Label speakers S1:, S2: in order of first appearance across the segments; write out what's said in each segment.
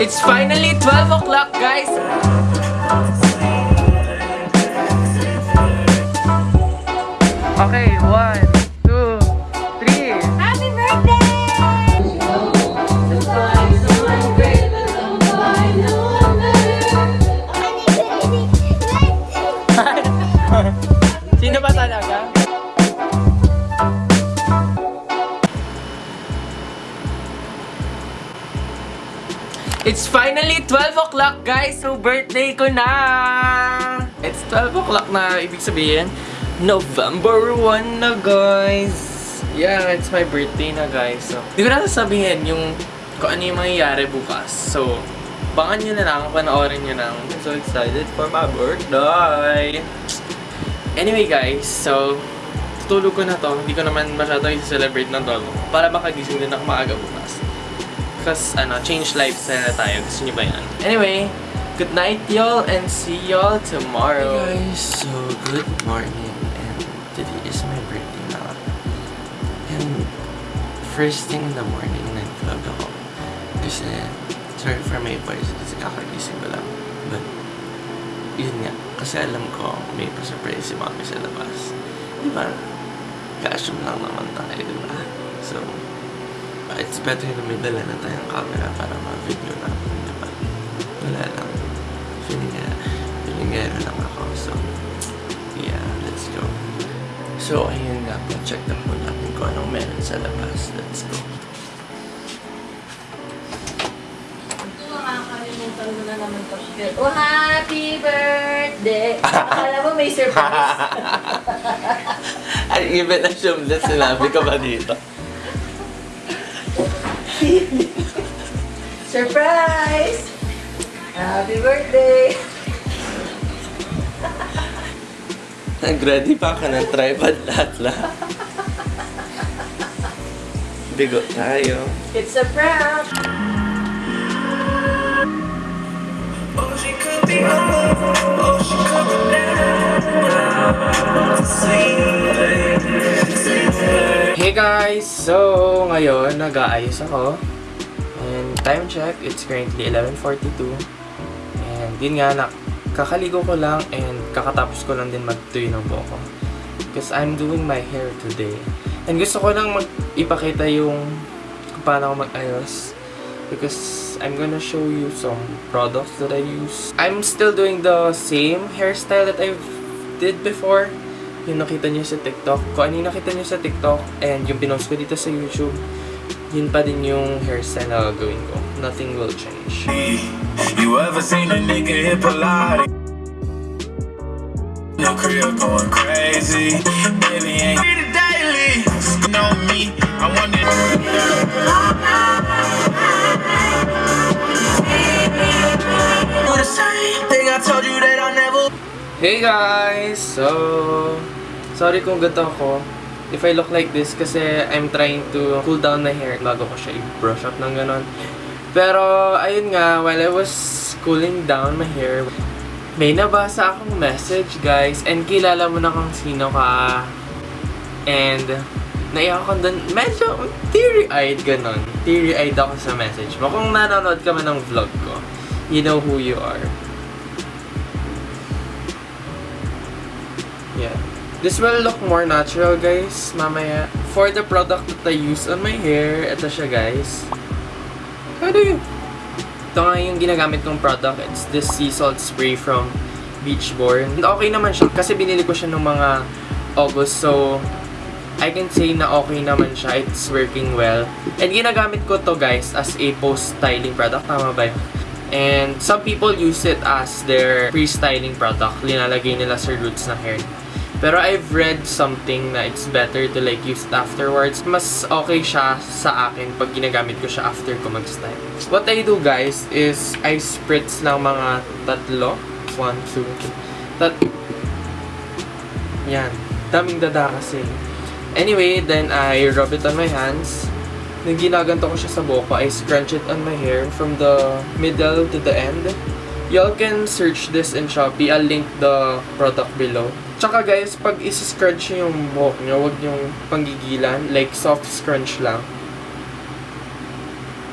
S1: It's finally 12 o'clock, guys! It's finally 12 o'clock, guys! So, birthday ko na! It's 12 o'clock na, ibig sabihin, November 1 na, guys! Yeah, it's my birthday na, guys. So, hindi ko na sasabihin yung kung ano yung mangyayari bukas. So, bangan nyo na lang, panoorin nyo lang. I'm so excited for my birthday! Anyway, guys, so, tutulog ko na to. Hindi ko naman masyado i-celebrate ng tolo. Para makagising din ako maaga bukas. Because, ano, change lifestyle na tayo. Gusto nyo ba yan? Anyway, good night, y'all, and see y'all tomorrow.
S2: Hey guys, so good morning and today is my birthday na. And first thing in the morning, nag-vlog ako. Kasi, sorry for my voice kasi kakagising ko lang. But, yun nga. Kasi alam ko, may pa-surprise si mami sa labas. Di ba? Lang naman tayo, di? So, it's better na may dala na tayong camera para ma-video natin, di ba? Wala lang. Feeling nga, feeling nga lang ako. So, yeah, let's go. So, ayun nga po. Check na po natin kung anong meron sa labas. Let's go.
S3: Makakalimutan mo na naman to. Oh, happy birthday! Akala mo may surprise.
S2: Ay, even assume that sinabi ko ba dito?
S3: surprise! Happy birthday!
S2: Nag-ready pa ka ng tripod lahat lahat. Bigo tayo.
S3: It's a prank!
S1: Hey guys! So, ngayon, nag-aayos ako. And time check, it's currently 11.42. And yun nga, kakaligo ko lang and kakatapos ko lang din magtuyo ng buhok ko. Because I'm doing my hair today. And gusto ko lang mag ipakita yung kung paano ako mag-ayos. Because I'm gonna show you some products that I use. I'm still doing the same hairstyle that I did before yung nakita sa TikTok. Kung ano yung nakita sa TikTok and yung pinost ko dito sa YouTube, yun pa din yung hairstyle na gagawin ko. Nothing will change.
S4: You ever seen a nigga hit Pilates? No crib going crazy. Baby ain't daily. Know me, I want it. Do the same thing I told you that I never.
S1: Hey guys! So, sorry kung gato ako. If I look like this kasi I'm trying to cool down my hair bago ko siya i-brush up ng ganon. Pero, ayun nga, while I was cooling down my hair, may nabasa akong message guys and kilala mo na kung sino ka. And, naiyak ako dun, medyo teary-eyed ganon. Teary-eyed ako sa message mo. Kung nanonood ka man ng vlog ko, you know who you are. Yeah. This will look more natural, guys, mamaya. For the product that I use on my hair, ito siya, guys. Do you... Ito nga yung ginagamit kong product. It's this sea salt spray from Beachborn. Okay naman siya, kasi binili ko siya nung mga August, so... I can say na okay naman siya. It's working well. And ginagamit ko to, guys, as a post-styling product. Tama ba yun? And some people use it as their pre-styling product. Linalagay nila sa roots ng hair. Pero I've read something na it's better to like use it afterwards. Mas okay siya sa akin pag ginagamit ko siya after ko mag-style. What I do guys is I spritz ng mga tatlo. One, two, three. Tat Yan. Daming dada kasi. Anyway, then I rub it on my hands. Nung ginaganto ko siya sa buhok ko, I scrunch it on my hair from the middle to the end. Y'all can search this in Shopee. I'll link the product below. Tsaka guys, pag isi-scrunch nyo yung buhok nyo, huwag yung panggigilan. Like, soft scrunch lang.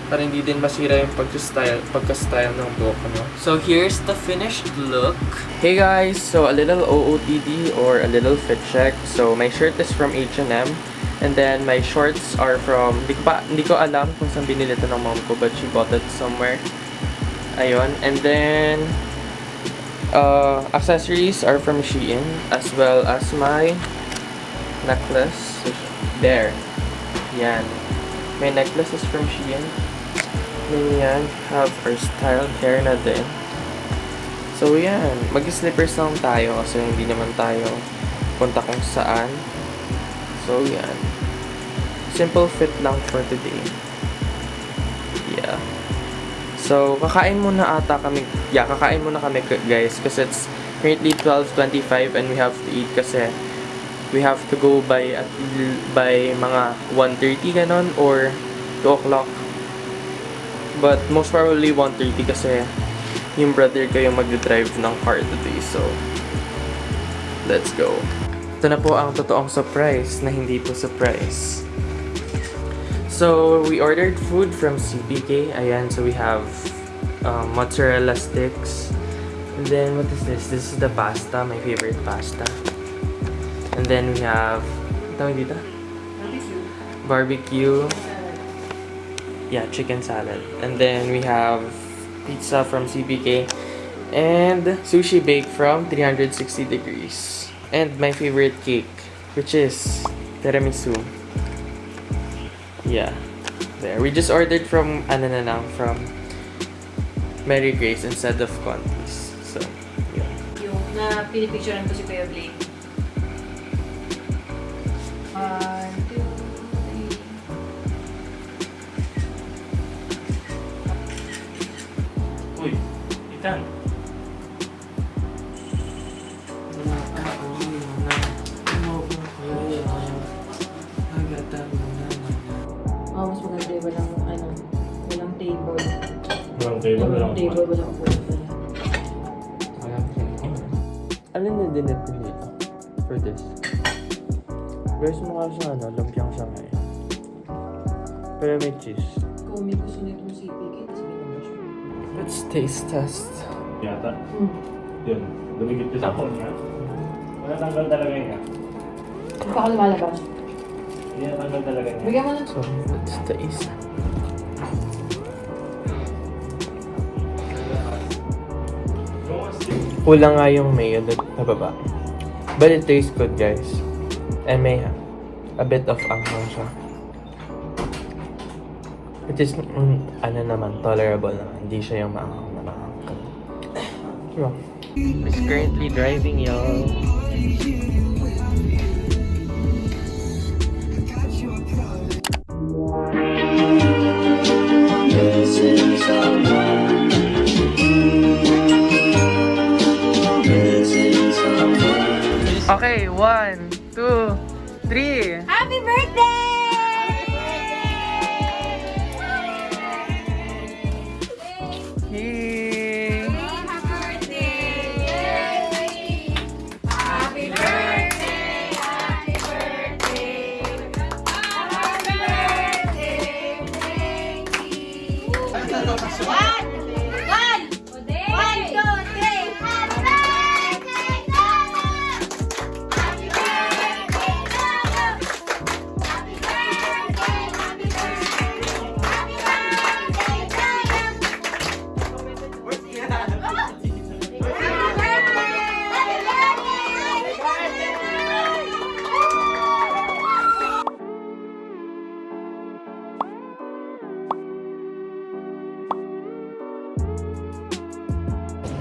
S1: para hindi din masira yung pagka-style, pagka-style ng buhok no? So, here's the finished look. Hey guys! So, a little OOTD or a little fit check. So, my shirt is from H&M. And then, my shorts are from, hindi ko, pa, hindi ko alam kung saan binili ito ng mom ko, but she bought it somewhere. Ayun. And then, uh, accessories are from Shein, as well as my necklace. There. Yan. My necklace is from Shein. Then yan, have our styled hair na din. So yan, mag-slippers lang tayo kasi hindi naman tayo punta kung saan. So yan. Simple fit lang for today. So, kakain muna ata kami. Yeah, kakain muna kami guys kasi it's currently 12.25 and we have to eat kasi we have to go by at by mga 1.30 ganon or 2 o'clock. But most probably 1.30 kasi yung brother ko yung mag-drive ng car today. So, let's go. Ito na po ang totoong surprise na hindi po surprise. So, we ordered food from CPK. Ayan, so we have um, mozzarella sticks. And then, what is this? This is the pasta, my favorite pasta. And then we have, dito? Barbecue. Yeah, chicken salad. And then we have pizza from CPK. And sushi bake from 360 degrees. And my favorite cake, which is tiramisu. Yeah. There. We just ordered from, ano na lang, from Mary Grace instead of Contis. So, yeah.
S3: Yung na pinipicturean ko si Kuya Blake. One, two, three.
S5: Uy, Itan.
S3: Walang table,
S5: walang table, walang
S3: upuan pala.
S1: Alin na din ito dito? For this. Guys, mukha siya ano, lumpiang siya ngayon. Pero may cheese.
S3: Kung may gusto nitong CPK, tapos may.
S1: Let's taste test.
S5: Yata.
S3: Hmm.
S5: Yun. Dumigit yung sapon niya. Wala tanggal talaga niya.
S3: Hindi pa ako lumalabas.
S5: Hindi na tanggal talaga niya.
S3: Bigyan mo na.
S1: So, let's taste. Kulang nga yung mayo sa baba. But it tastes good, guys. And may a bit of anghang siya. Which is, mm, ano naman, tolerable naman. Hindi siya yung maanghang na maanghang. Diba? He's currently driving, y'all. Okay, one, two, three.
S3: Happy birthday!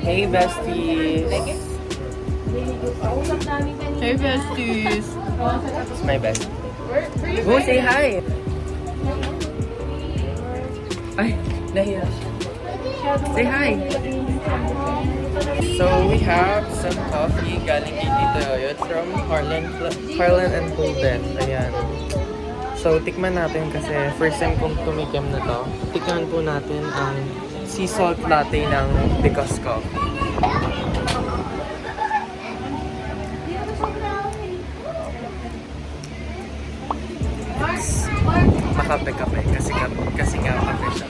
S1: Hey, besties!
S3: Hey, besties!
S1: It's my best. Go say hi! Ay, nahiya. Say hi! So, we have some coffee galing kay Tito Yoyot from Harlan, Harlan and Golden. Ayan. So, tikman natin kasi first time kong tumikim na to. Tikman po natin ang sea salt latte ng Because Coffee. It's makape-kape kasi, kasi nga kape siya.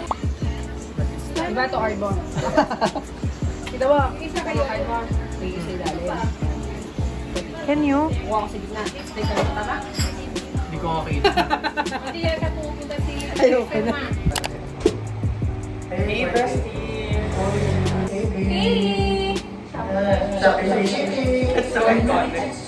S6: Iba to Arbor. Kita mo? Isa kayo Arbor. Sige, sa ilalim.
S7: Can you?
S6: Kuha ko sa gitna. Stay ka na tama?
S1: Hindi ko makita.
S3: Hindi yan ka pupunta si
S7: Ayoko na.
S1: Hey, bestie!
S3: Hey!
S1: It's so iconic.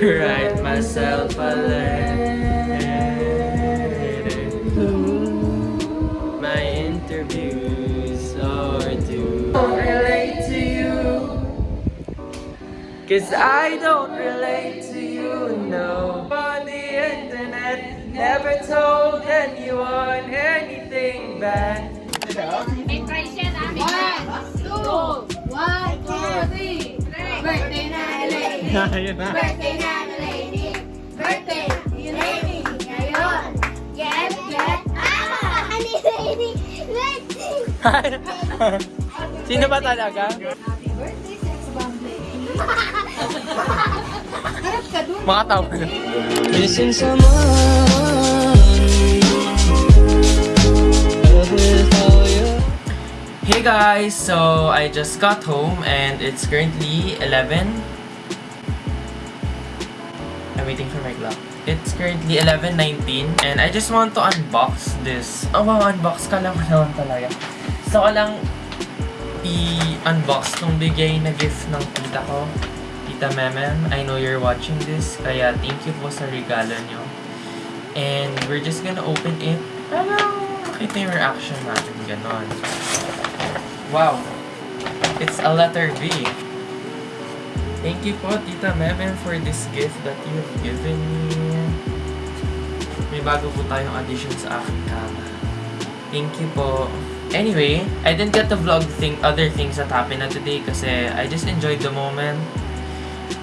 S1: Write myself a letter. My interviews are due. Don't relate to you. Cause I don't relate to you, no. On the internet, never told anyone anything bad.
S3: Lady. Birthday na lady. Birthday, you lady. Ngayon. Get, get. Ah! Honey lady. Birthday.
S1: Sino ba talaga?
S3: Happy birthday, sex bomb lady. Harap ka dun.
S1: Makatawa na.
S2: Missing someone.
S1: Hey guys, so I just got home and it's currently 11. Waiting for my clock. It's currently 11.19 and I just want to unbox this. Oh wow, unbox ka lang naman talaga. So ko lang i-unbox tong bigay na gift ng tita ko. Tita Memem, I know you're watching this, kaya thank you po sa regalo nyo. And we're just gonna open it. Parang makita yung reaction natin, ganon. Wow. It's a letter V. Thank you po, Tita Memen, for this gift that you have given me. May bago po tayong addition sa aking kama. Thank you po. Anyway, I didn't get to vlog thing, other things that happened na today kasi I just enjoyed the moment.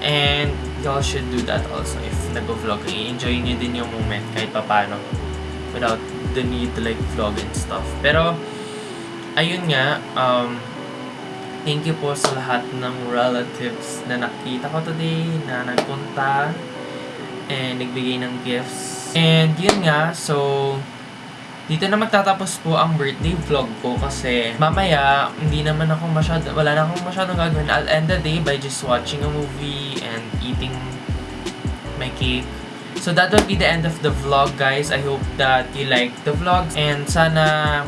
S1: And y'all should do that also if nag-vlog. I-enjoy nyo din yung moment kahit papano without the need to like vlog and stuff. Pero, ayun nga, um, thank you po sa lahat ng relatives na nakita ko today, na nagpunta, and nagbigay ng gifts. And yun nga, so, dito na magtatapos po ang birthday vlog ko kasi mamaya, hindi naman ako masyado, wala na akong masyadong gagawin. I'll end the day by just watching a movie and eating my cake. So that will be the end of the vlog, guys. I hope that you like the vlogs and sana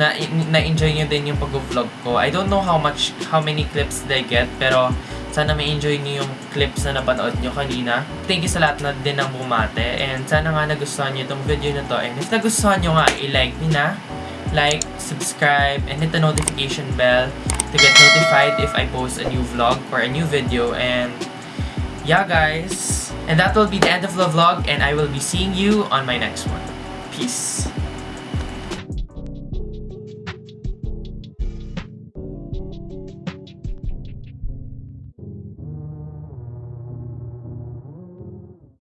S1: na na-enjoy nyo din yung pag-vlog ko. I don't know how much, how many clips I get, pero sana ma-enjoy nyo yung clips na napanood nyo kanina. Thank you sa lahat na din ng bumate. And sana nga nagustuhan nyo itong video na to. And if nagustuhan nyo nga, i-like nyo na. Like, subscribe, and hit the notification bell to get notified if I post a new vlog or a new video. And yeah, guys. And that will be the end of the vlog. And I will be seeing you on my next one. Peace.